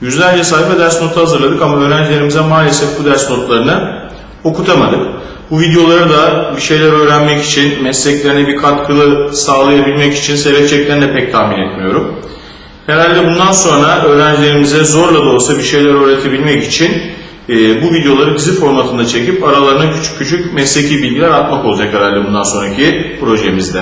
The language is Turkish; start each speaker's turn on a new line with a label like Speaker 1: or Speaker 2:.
Speaker 1: Yüzlerce sayfa ders notu hazırladık ama öğrencilerimize maalesef bu ders notlarını okutamadık. Bu videoları da bir şeyler öğrenmek için, mesleklerine bir katkılı sağlayabilmek için seyredeceklerini de pek tahmin etmiyorum. Herhalde bundan sonra öğrencilerimize zorla da olsa bir şeyler öğretebilmek için e, bu videoları dizi formatında çekip aralarına küçük küçük mesleki bilgiler atmak olacak herhalde bundan sonraki projemizde.